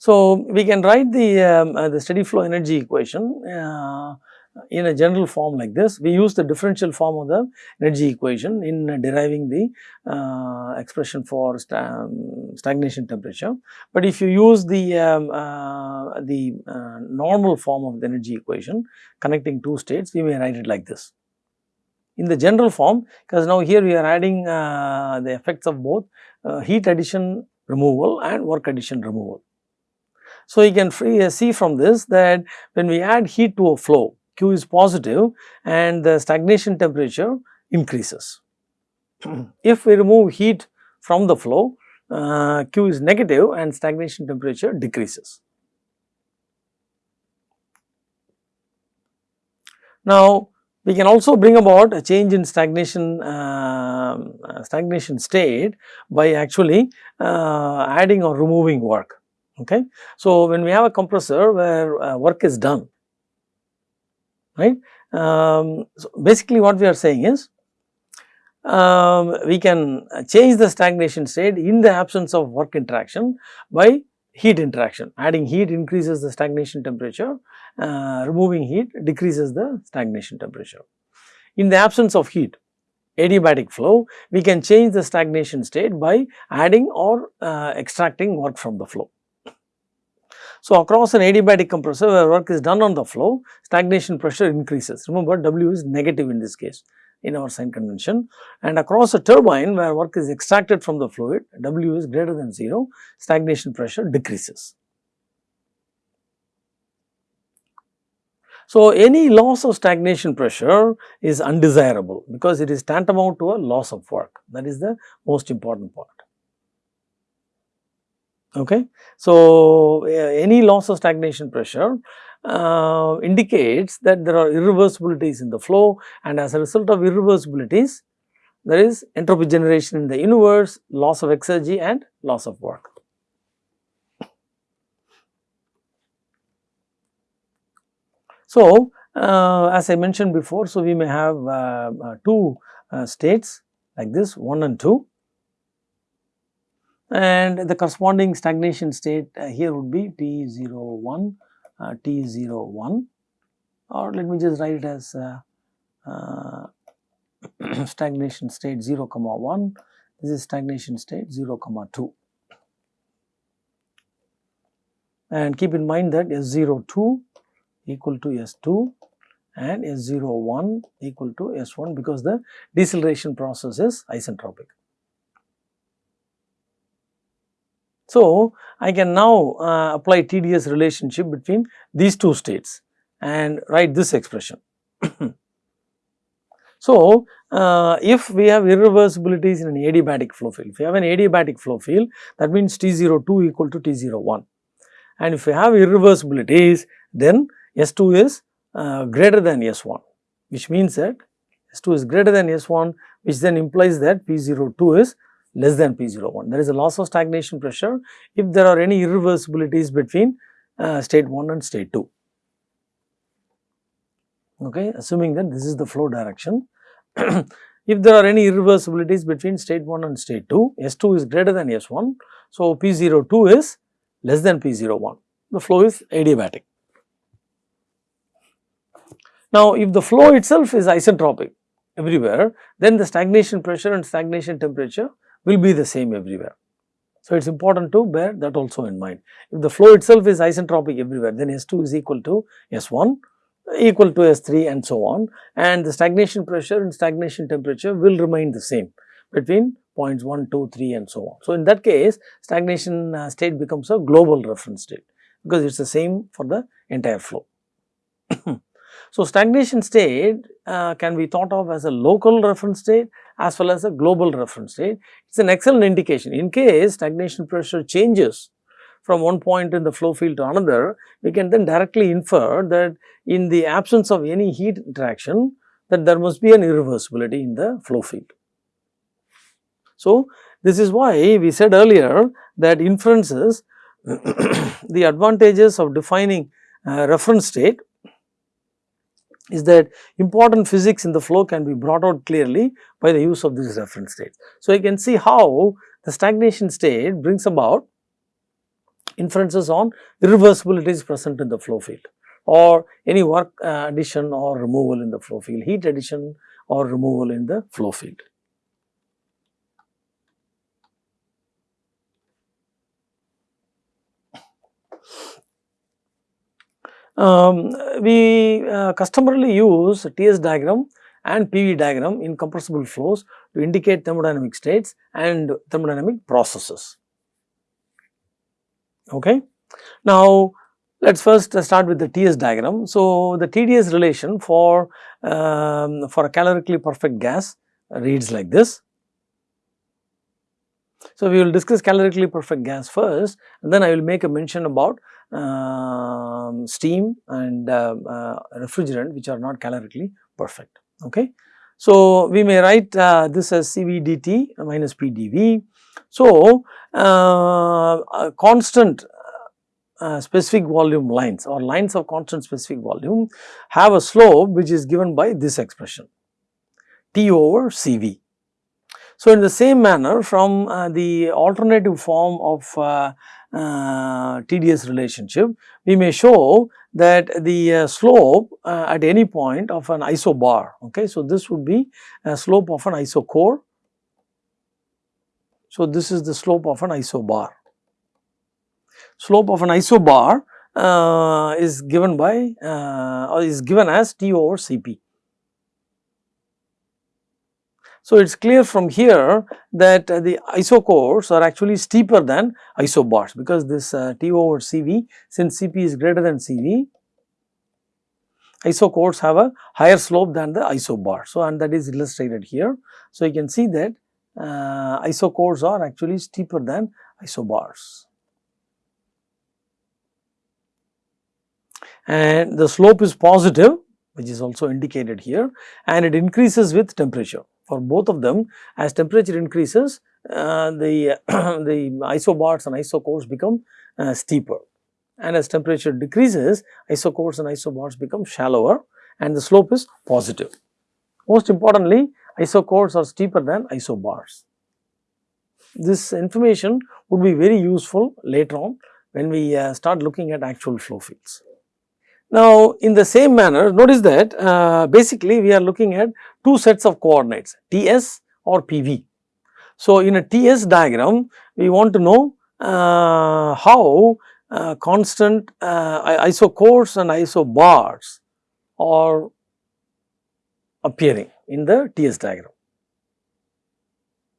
So, we can write the, um, uh, the steady flow energy equation uh, in a general form like this. We use the differential form of the energy equation in uh, deriving the uh, expression for um, stagnation temperature. But if you use the, um, uh, the uh, normal form of the energy equation connecting two states, we may write it like this. In the general form, because now here we are adding the effects of both heat addition removal and work addition removal. So, you can free, uh, see from this that when we add heat to a flow, Q is positive and the stagnation temperature increases. if we remove heat from the flow, uh, Q is negative and stagnation temperature decreases. Now, we can also bring about a change in stagnation uh, stagnation state by actually uh, adding or removing work. Okay. So, when we have a compressor where uh, work is done, right. Um, so, basically what we are saying is um, we can change the stagnation state in the absence of work interaction by heat interaction. Adding heat increases the stagnation temperature, uh, removing heat decreases the stagnation temperature. In the absence of heat, adiabatic flow, we can change the stagnation state by adding or uh, extracting work from the flow. So, across an adiabatic compressor where work is done on the flow, stagnation pressure increases. Remember W is negative in this case in our sign convention and across a turbine where work is extracted from the fluid, W is greater than 0, stagnation pressure decreases. So, any loss of stagnation pressure is undesirable because it is tantamount to a loss of work that is the most important part. Okay. So, any loss of stagnation pressure uh, indicates that there are irreversibilities in the flow and as a result of irreversibilities there is entropy generation in the universe, loss of exergy and loss of work. So, uh, as I mentioned before, so we may have uh, uh, two uh, states like this 1 and 2 and the corresponding stagnation state uh, here would be T01, uh, T01 or let me just write it as uh stagnation state 0 comma 1, this is stagnation state 0 comma 2. And keep in mind that S02 equal to S2 and S01 equal to S1 because the deceleration process is isentropic. So, I can now uh, apply TDS relationship between these two states and write this expression. so, uh, if we have irreversibilities in an adiabatic flow field, if we have an adiabatic flow field that means T02 equal to T01 and if we have irreversibilities then S2 is uh, greater than S1 which means that S2 is greater than S1 which then implies that P02 is less than P01. There is a loss of stagnation pressure if there are any irreversibilities between uh, state 1 and state 2. Okay, assuming that this is the flow direction. if there are any irreversibilities between state 1 and state 2, S2 is greater than S1. So, P02 is less than P01. The flow is adiabatic. Now, if the flow itself is isentropic everywhere, then the stagnation pressure and stagnation temperature will be the same everywhere. So, it is important to bear that also in mind. If the flow itself is isentropic everywhere, then S2 is equal to S1 equal to S3 and so on and the stagnation pressure and stagnation temperature will remain the same between points 1, 2, 3 and so on. So, in that case stagnation uh, state becomes a global reference state because it is the same for the entire flow. so, stagnation state uh, can be thought of as a local reference state as well as a global reference state. It is an excellent indication in case stagnation pressure changes from one point in the flow field to another, we can then directly infer that in the absence of any heat interaction that there must be an irreversibility in the flow field. So, this is why we said earlier that inferences the advantages of defining reference state is that important physics in the flow can be brought out clearly by the use of these reference states. So, you can see how the stagnation state brings about inferences on irreversibilities present in the flow field or any work uh, addition or removal in the flow field, heat addition or removal in the flow field. Um, we uh, customarily use TS diagram and PV diagram in compressible flows to indicate thermodynamic states and thermodynamic processes. Okay. Now, let us first start with the TS diagram. So, the TDS relation for, um, for a calorically perfect gas reads like this. So, we will discuss calorically perfect gas first and then I will make a mention about um, steam and uh, uh, refrigerant which are not calorically perfect. Okay. So, we may write uh, this as CV dt minus PdV. So, uh, constant uh, specific volume lines or lines of constant specific volume have a slope which is given by this expression T over CV. So, in the same manner from uh, the alternative form of uh, uh TDS relationship, we may show that the uh, slope uh, at any point of an isobar. Okay. So, this would be a slope of an isochore. So, this is the slope of an isobar. Slope of an isobar is given by is given as T over Cp. So, it is clear from here that the isochores are actually steeper than isobars because this uh, T over Cv since Cp is greater than Cv isochores have a higher slope than the isobar. So, and that is illustrated here. So, you can see that uh, isochores are actually steeper than isobars. And the slope is positive which is also indicated here and it increases with temperature for both of them as temperature increases uh, the, the isobars and isochores become uh, steeper and as temperature decreases isochores and isobars become shallower and the slope is positive. Most importantly isochores are steeper than isobars. This information would be very useful later on when we uh, start looking at actual flow fields. Now, in the same manner notice that uh, basically we are looking at two sets of coordinates TS or PV. So, in a TS diagram we want to know uh, how uh, constant uh, isochores and isobars are appearing in the TS diagram.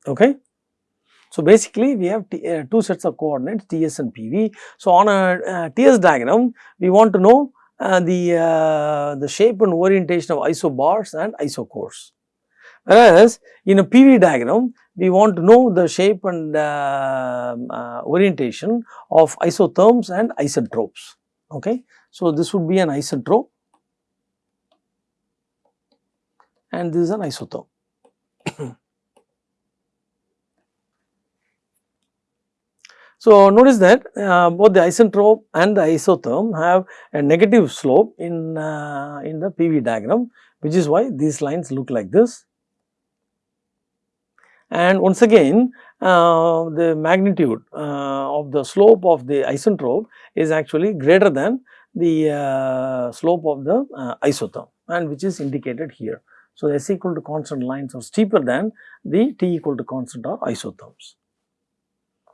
Okay. So, basically we have uh, two sets of coordinates TS and PV. So, on a uh, TS diagram we want to know the, uh, the shape and orientation of isobars and isochores. Whereas, in a PV diagram, we want to know the shape and uh, uh, orientation of isotherms and isentropes. Okay. So, this would be an isentrope and this is an isotherm. So, notice that uh, both the isentrope and the isotherm have a negative slope in, uh, in the PV diagram which is why these lines look like this. And once again uh, the magnitude uh, of the slope of the isentrope is actually greater than the uh, slope of the uh, isotherm and which is indicated here. So, S equal to constant lines are steeper than the T equal to constant or isotherms.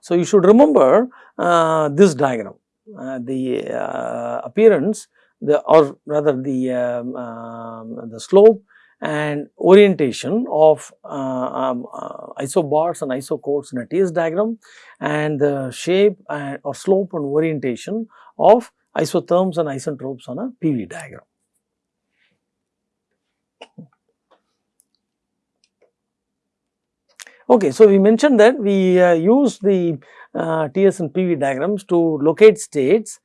So, you should remember uh, this diagram, uh, the uh, appearance the or rather the, um, um, the slope and orientation of uh, um, uh, isobars and isochores in a TS diagram and the shape and or slope and orientation of isotherms and isentropes on a PV diagram. Okay, so we mentioned that we uh, use the uh, TS and PV diagrams to locate states,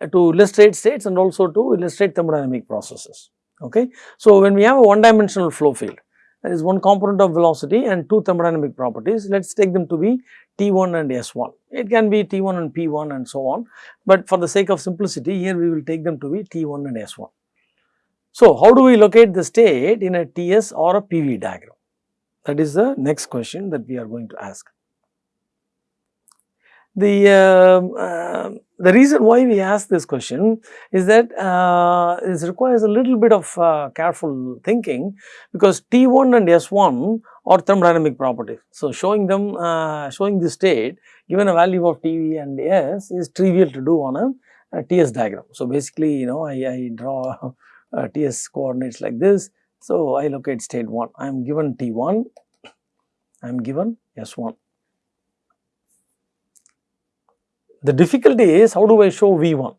uh, to illustrate states and also to illustrate thermodynamic processes. Okay. So, when we have a one dimensional flow field, there is one component of velocity and two thermodynamic properties, let us take them to be T1 and S1. It can be T1 and P1 and so on, but for the sake of simplicity here we will take them to be T1 and S1. So, how do we locate the state in a TS or a PV diagram? That is the next question that we are going to ask. the um, uh, the reason why we ask this question is that uh, it requires a little bit of uh, careful thinking because T1 and S1 are thermodynamic properties. So, showing them uh, showing the state given a value of T and S is trivial to do on a, a TS diagram. So, basically you know I, I draw TS coordinates like this. So, I locate state 1 I am given T1 I am given S1 The difficulty is how do I show V1?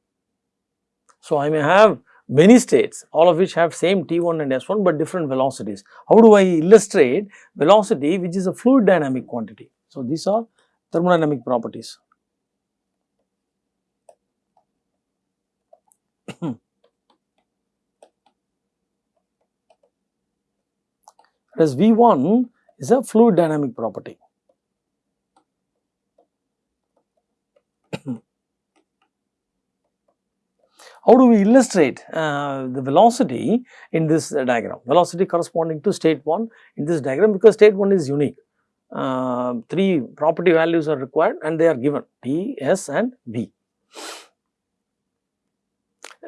So, I may have many states all of which have same T1 and S1 but different velocities. How do I illustrate velocity which is a fluid dynamic quantity? So, these are thermodynamic properties. Whereas V1 is a fluid dynamic property. How do we illustrate uh, the velocity in this uh, diagram? Velocity corresponding to state 1 in this diagram because state 1 is unique. Uh, three property values are required and they are given T, S and V.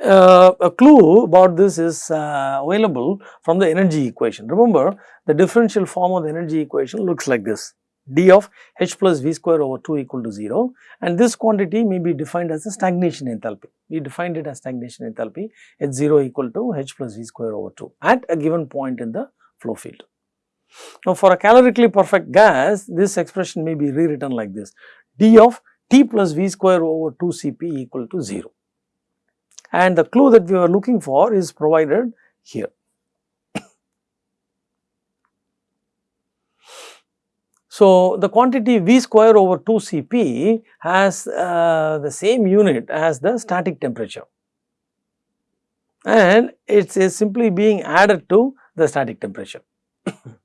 Uh, a clue about this is uh, available from the energy equation. Remember the differential form of the energy equation looks like this d of h plus v square over 2 equal to 0 and this quantity may be defined as a stagnation enthalpy. We defined it as stagnation enthalpy at 0 equal to h plus v square over 2 at a given point in the flow field. Now, for a calorically perfect gas this expression may be rewritten like this d of T plus V square over 2 Cp equal to 0 and the clue that we were looking for is provided here. So, the quantity V square over 2 Cp has uh, the same unit as the static temperature and it is simply being added to the static temperature.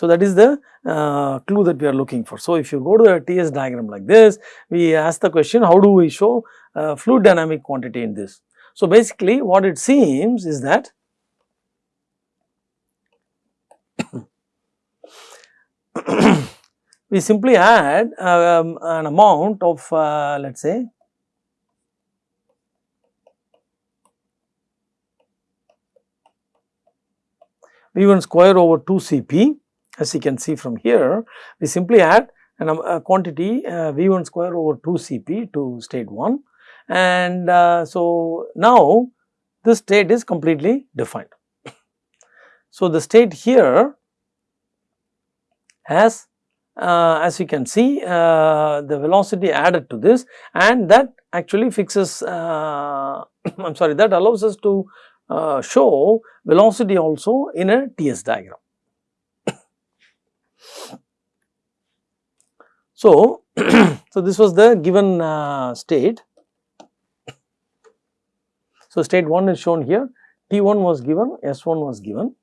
so, that is the uh, clue that we are looking for. So, if you go to a TS diagram like this, we ask the question how do we show uh, fluid dynamic quantity in this. So, basically what it seems is that we simply add um, an amount of uh, let us say V1 square over 2 Cp as you can see from here we simply add an, a quantity uh, V1 square over 2 Cp to state 1 and uh, so now this state is completely defined. So, the state here has uh, as you can see uh, the velocity added to this and that actually fixes uh, I am sorry that allows us to uh, show velocity also in a TS diagram. So, so this was the given uh, state. So, state 1 is shown here, T1 was given, S1 was given.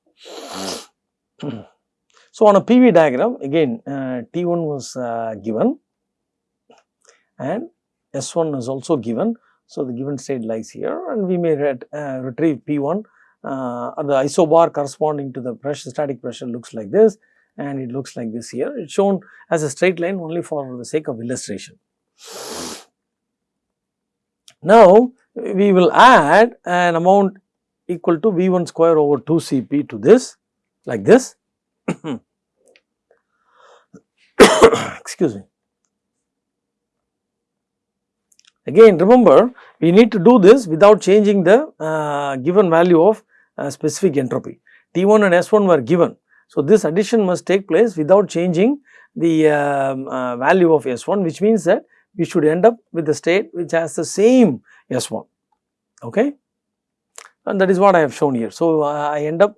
So, on a PV diagram again uh, T1 was uh, given and S1 is also given. So, the given state lies here and we may ret, uh, retrieve P1 uh, the isobar corresponding to the pressure static pressure looks like this and it looks like this here. It is shown as a straight line only for the sake of illustration. Now, we will add an amount equal to V1 square over 2 Cp to this like this excuse me. Again remember we need to do this without changing the uh, given value of uh, specific entropy. T1 and S1 were given. So, this addition must take place without changing the um, uh, value of S1 which means that we should end up with the state which has the same S1 okay and that is what I have shown here. So, uh, I end up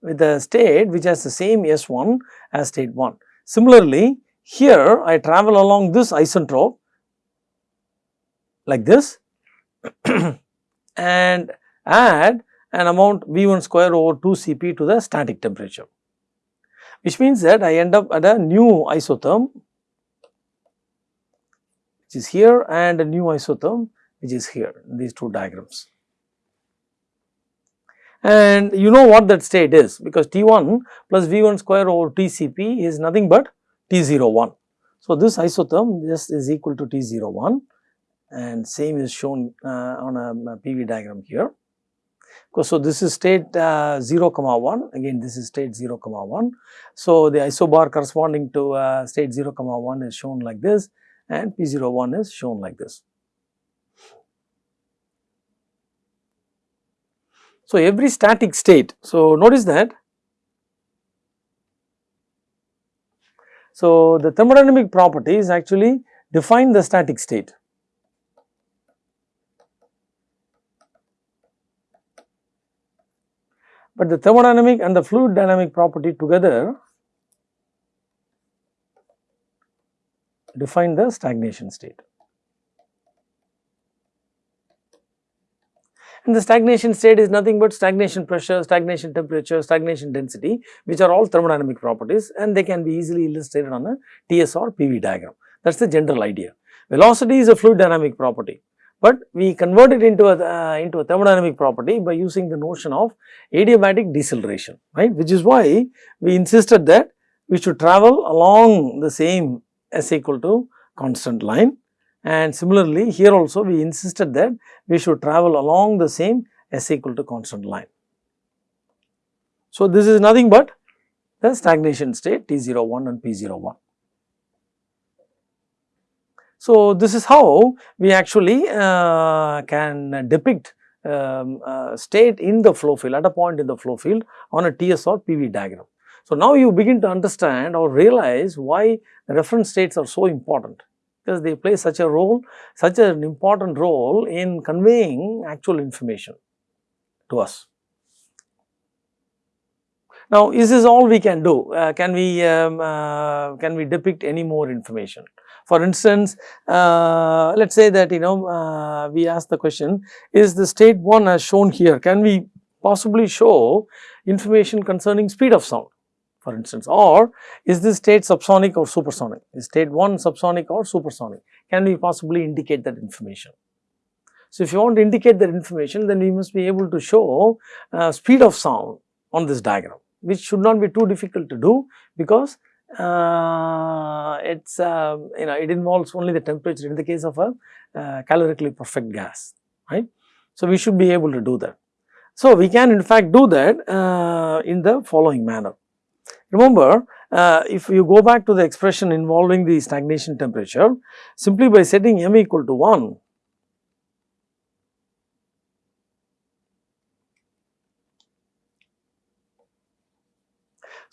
with a state which has the same S1 as state 1. Similarly, here I travel along this isentrope like this and add an amount V1 square over 2 Cp to the static temperature, which means that I end up at a new isotherm which is here and a new isotherm which is here these two diagrams and you know what that state is because T1 plus V1 square over TCP is nothing but T01. So, this isotherm this is equal to T01 and same is shown uh, on a, a, PV diagram here. So, this is state uh, 0 comma 1 again this is state 0 comma 1. So, the isobar corresponding to uh, state 0 comma 1 is shown like this and P01 is shown like this. So, every static state, so notice that So, the thermodynamic properties actually define the static state. But the thermodynamic and the fluid dynamic property together define the stagnation state. And the stagnation state is nothing but stagnation pressure, stagnation temperature, stagnation density which are all thermodynamic properties and they can be easily illustrated on a TS or PV diagram. That is the general idea. Velocity is a fluid dynamic property, but we convert it into a, uh, into a thermodynamic property by using the notion of adiabatic deceleration, right, which is why we insisted that we should travel along the same S equal to constant line and similarly, here also we insisted that we should travel along the same S equal to constant line. So, this is nothing but the stagnation state T01 and P01. So, this is how we actually uh, can depict um, uh, state in the flow field at a point in the flow field on a TS or PV diagram. So, now you begin to understand or realize why reference states are so important because they play such a role, such an important role in conveying actual information to us. Now, is this all we can do? Uh, can we um, uh, can we depict any more information? For instance, uh, let us say that you know uh, we ask the question, is the state 1 as shown here, can we possibly show information concerning speed of sound? for instance or is this state subsonic or supersonic is state 1 subsonic or supersonic can we possibly indicate that information. So, if you want to indicate that information then we must be able to show uh, speed of sound on this diagram which should not be too difficult to do because uh, it's uh, you know it involves only the temperature in the case of a uh, calorically perfect gas right. So, we should be able to do that. So, we can in fact do that uh, in the following manner. Remember, uh, if you go back to the expression involving the stagnation temperature, simply by setting m equal to 1,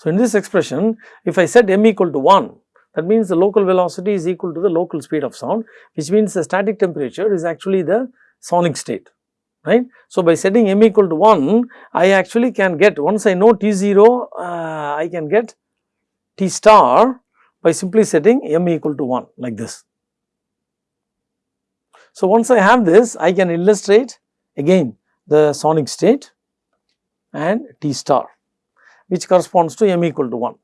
So, in this expression, if I set m equal to 1, that means the local velocity is equal to the local speed of sound, which means the static temperature is actually the sonic state right. So, by setting m equal to 1, I actually can get once I know T0, uh, I can get T star by simply setting m equal to 1 like this. So, once I have this, I can illustrate again the sonic state and T star which corresponds to m equal to 1.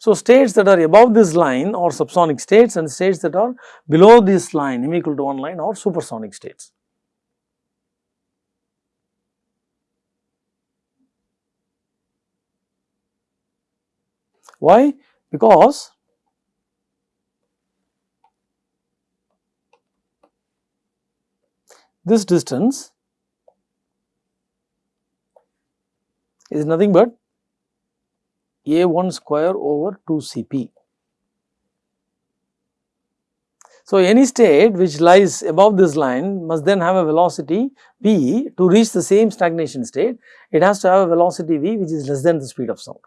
So, states that are above this line are subsonic states and states that are below this line m equal to 1 line are supersonic states. Why? Because this distance is nothing but a1 square over 2 Cp. So, any state which lies above this line must then have a velocity v to reach the same stagnation state, it has to have a velocity v which is less than the speed of sound.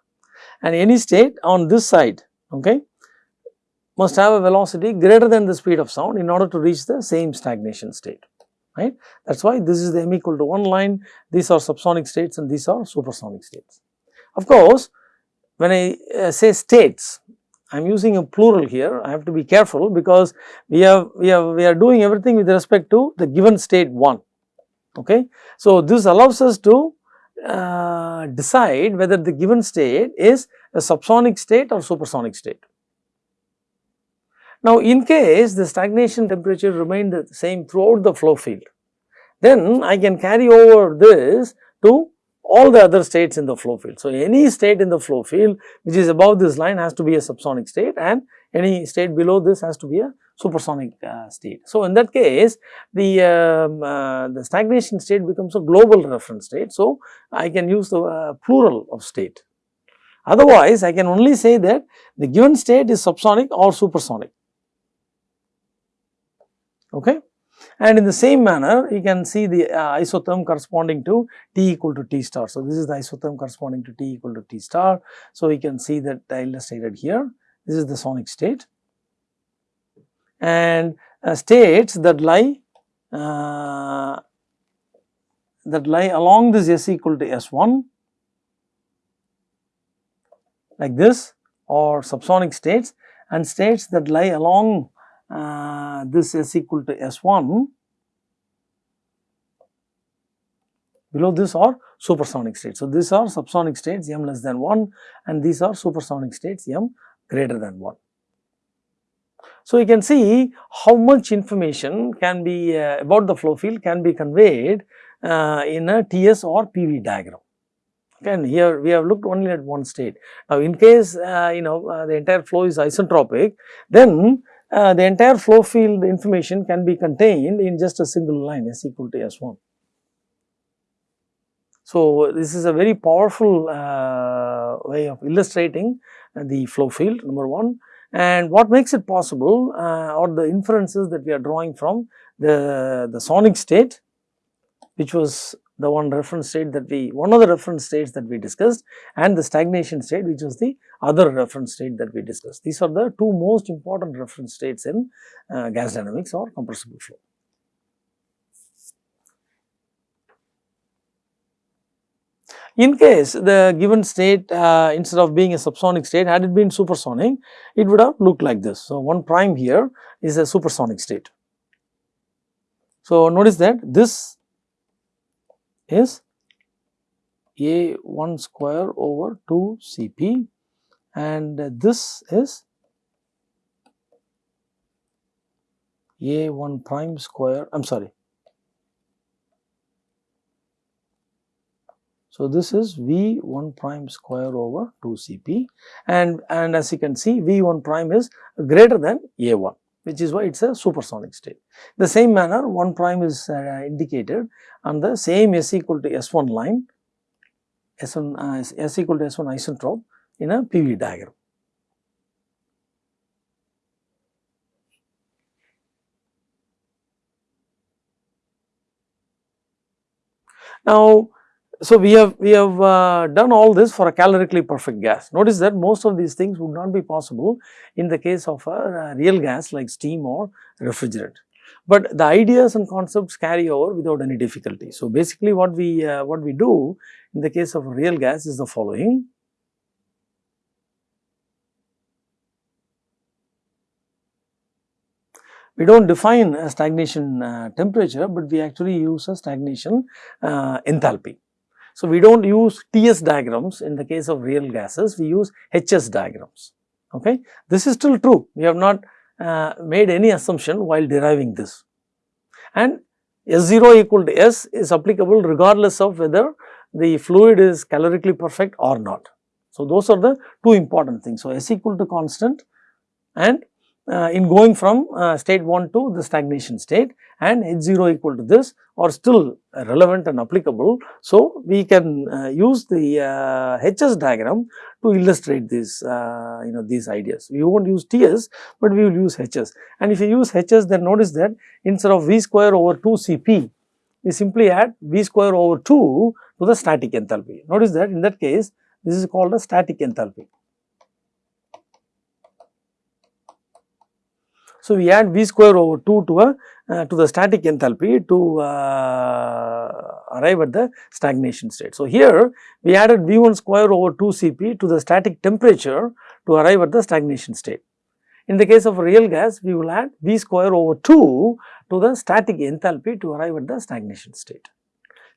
And any state on this side okay, must have a velocity greater than the speed of sound in order to reach the same stagnation state right. That is why this is the m equal to 1 line, these are subsonic states and these are supersonic states. Of course, when I uh, say states, I am using a plural here, I have to be careful because we have, we have, we are doing everything with respect to the given state 1, okay. So, this allows us to uh, decide whether the given state is a subsonic state or supersonic state. Now, in case the stagnation temperature remained the same throughout the flow field, then I can carry over this to all the other states in the flow field. So, any state in the flow field which is above this line has to be a subsonic state and any state below this has to be a supersonic uh, state. So, in that case the, um, uh, the stagnation state becomes a global reference state. So, I can use the uh, plural of state. Otherwise, I can only say that the given state is subsonic or supersonic. Okay. And in the same manner, you can see the uh, isotherm corresponding to T equal to T star. So, this is the isotherm corresponding to T equal to T star. So, you can see that illustrated here. This is the sonic state and uh, states that lie uh, that lie along this S equal to S1 like this or subsonic states and states that lie along uh, this S equal to S1 below this are supersonic states. So, these are subsonic states m less than 1 and these are supersonic states m greater than 1. So, you can see how much information can be uh, about the flow field can be conveyed uh, in a TS or PV diagram. And here we have looked only at one state. Now, in case uh, you know uh, the entire flow is isentropic, then uh, the entire flow field information can be contained in just a single line S equal to S1. So, this is a very powerful uh, way of illustrating the flow field number 1 and what makes it possible uh, are the inferences that we are drawing from the, the sonic state which was the one reference state that we one of the reference states that we discussed and the stagnation state which was the other reference state that we discussed. These are the two most important reference states in uh, gas dynamics or compressible flow. In case the given state uh, instead of being a subsonic state had it been supersonic, it would have looked like this. So, 1 prime here is a supersonic state. So, notice that this is a 1 square over 2 Cp and this is a 1 prime square I am sorry. So, this is V 1 prime square over 2 Cp and, and as you can see V 1 prime is greater than A 1 which is why it is a supersonic state. The same manner 1 prime is uh, indicated and the same S equal to S1 line S1 uh, S equal to S1 isentrope in a PV diagram. Now, so, we have we have uh, done all this for a calorically perfect gas. Notice that most of these things would not be possible in the case of a, a real gas like steam or refrigerant. But the ideas and concepts carry over without any difficulty. So, basically what we uh, what we do in the case of a real gas is the following. we do not define a stagnation uh, temperature, but we actually use a stagnation uh, enthalpy. So, we do not use TS diagrams in the case of real gases, we use HS diagrams. Okay. This is still true, we have not uh, made any assumption while deriving this. And S0 equal to S is applicable regardless of whether the fluid is calorically perfect or not. So, those are the two important things. So, S equal to constant and in going from uh, state 1 to the stagnation state and H0 equal to this are still relevant and applicable. So, we can uh, use the HS diagram to illustrate this you know these ideas. We not use TS, but we will use HS and if you use HS then notice that instead of V square over 2 Cp, we simply add V square over 2 to the static enthalpy. Notice that in that case this is called a static enthalpy. So, we add V square over 2 to a uh, to the static enthalpy to uh, arrive at the stagnation state. So, here we added V 1 square over 2 Cp to the static temperature to arrive at the stagnation state. In the case of real gas, we will add V square over 2 to the static enthalpy to arrive at the stagnation state.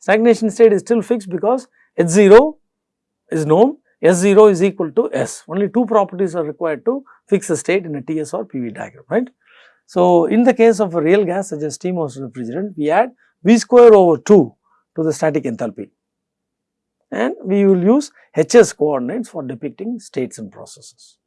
Stagnation state is still fixed because H0 is known, S0 is equal to S. Only two properties are required to fix a state in a TS or PV diagram, right. So, in the case of a real gas such as steam or refrigerant, we add V square over 2 to the static enthalpy and we will use HS coordinates for depicting states and processes.